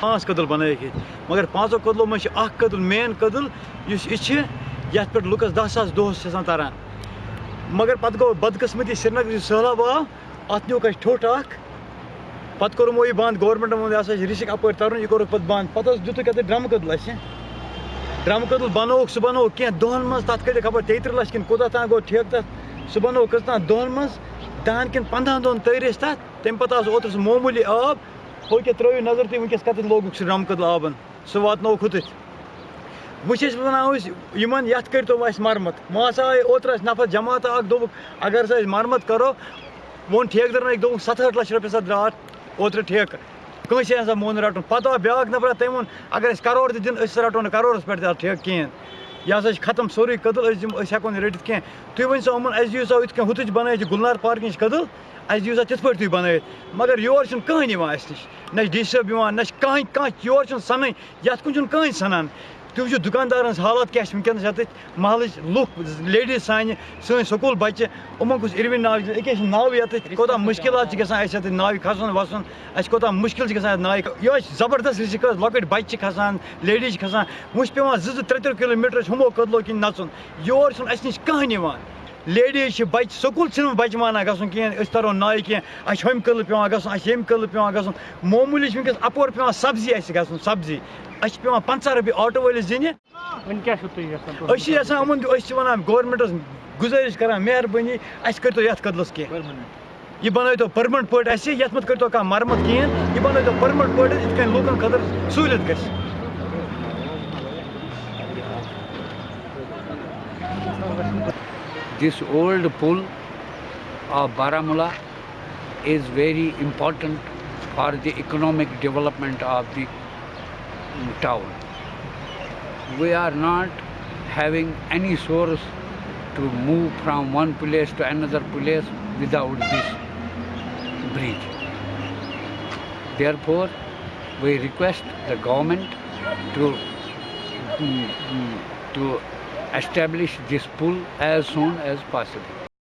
پانچ کدل بنائک یہ مگر پانچو کدلو من اخ کدل مین کدل اس یہ یت پہ لکس دہ ساس دہس تران۔ مگر پتہ گو بدقسمتی سری نگر سہلاب آو ات نیوک اس ٹھوٹ اخ پتہ کورمو یہ بند گورمنٹن وون یہ رشک اپر ترن، یہ کورک پتہ بند۔ پتہ دتک اتھ ڈرم کدل اس ڈرم کدل بنوک سہ بنوک کی دہن من تک کڑ خبر تیتر لچھ کن کوتہ تان گو ٹھیک تک سہ بنوک کتنا دہن من دہن کن پندہ دہن تیرس تک تمہ پتہ اوتر سہ معمولی آب ہو کیا ترٲیِو نظر تُہۍ وٕنکٮ۪س کتٮ۪تھ لوگُکھ سُہ ڈرٛم کٔدٕل آبَن سُہ واتنووُکھ ہُتٕتھ وۄنۍ چھِ أسۍ وَنان أسۍ یِمَن یَتھ کٔرۍتو اَسہِ مرمت وۄنۍ ہسا آے اوترٕ اَسہِ نفر جماعت اَکھ دوٚپُکھ اگر ہسا أسۍ مرمت کَرو ووٚن ٹھیکدَرن أکۍ دوٚپُکھ سَتہٲٹھ لَچھ رۄپیہِ ہسا درٛاو اَتھ اوترٕ ٹھیکہٕ کٲنٛسے ہسا مون رَٹُن، پَتہٕ آو بیٛاکھ نفرا تٔمۍ ووٚن، اگر أسۍ کَرور تہِ دِنۍ أسۍ رَٹو نہٕ کَرورَس پٮ۪ٹھ تہِ اَتھ ٹھیکہٕ کِہیٖنۍ۔ یہِ ہسا چھِ ختم سورُے کٔدٕل، أسۍ دِمو، أسۍ ہٮ۪کو نہٕ رٔٹِتھ کینٛہہ۔ تُہۍ ؤنۍ سا یِمَن، اَسہِ دِیِو سا یِتھ کٔنۍ ہُتٕچ بَنٲیِتھ گُلنار پارکہِ ہِنٛز کٔدٕل، اَسہِ دِیِو سا تِتھ پٲٹھۍ تُہۍ بَنٲیِتھ۔ مگر یور چھُنہٕ کٕہٕنۍ یِوان اَسہِ نِش، نہ چھِ ڈی سی صٲب یِوان، نہ چھِ کٕہٕنۍ کانٛہہ یور چھُنہٕ سَنٕنۍ، یَتھ کُن چھُنہٕ کٕہٕنۍ سَنان۔ تُہۍ وٕچھِو دُکاندارَن ہٕنٛز حالات کیٛاہ چھِ؟ وٕنکٮ۪نَس یَتٕتھۍ محلٕچ لُکھ، لیڈیٖز سانہِ سٲنۍ سکوٗل بَچہِ، یِمَن کُس اِروِن ناو چھِ، أکیٛاہ چھِ ناوٕ یَتٕتھۍ کوتاہ مُشکلات چھِ گژھان اَسہِ یَتَتھ ناوِ کھَسُن، وَسُن اَسہِ کوتاہ چھِ گژھان اَتھ ناوِ یہِ حظ زبردست رِسِک حظ لۄکٕٹۍ بَچہِ چھِ کھَسان، لیڈیٖز چھِ کھَسان وۄنۍ چھِ پٮ۪وان زٕ زٕ ترٛےٚ ترٛےٚ کِلوٗ میٖٹر ہُمو کٔدلو کِنۍ نَژُن۔ یور چھُنہٕ اَسہِ نِش کٕہٕنۍ یِوان۔ لیڈیٖز چھِ بَچہِ سکوٗل چھِنہٕ بَچہِ مانان گژھُن کِہیٖنۍ أسۍ تَرو نایہِ کینٛہہ اَسہِ چھِ ہُمہِ قٕلہٕ پٮ۪وان گژھُن اَسہِ چھِ ییٚمہِ قٕلہٕ پٮ۪وان گژھُن۔ معموٗلی چھِ وٕنکٮ۪س اَپور پٮ۪وان سبزی اَسہِ گژھُن سبزی۔ اَسہِ چھِ پٮ۪وان پنٛژاہ رۄپیہِ آٹو وٲلِس دِنہِ أسۍ چھِ یَژھان یِمَن أسۍ چھِ وَنان گورمٮ۪نٛٹَس گُزٲرِش کَران مہربٲنی اَسہِ کٔرۍتو یَتھ کٔدلَس کینٛہہ۔ یہِ بَنٲیتو پٔرمنٹ پٲٹھۍ اَسہِ یَتھ منٛز کٔرۍتو کانٛہہ مرمت کِہیٖنۍ یہِ بَنٲیتو پٔرمنٹ پٲٹھۍ یِتھ کٔنۍ لوٗکَن خٲطرٕ سہوٗلیت گژھِ۔ This old pool of Baramula is very important for the economic development of the town. We are not having any source to move from one place to another place without this bridge. Therefore, we request the government to mm, mm, to establish this pool as soon as possible.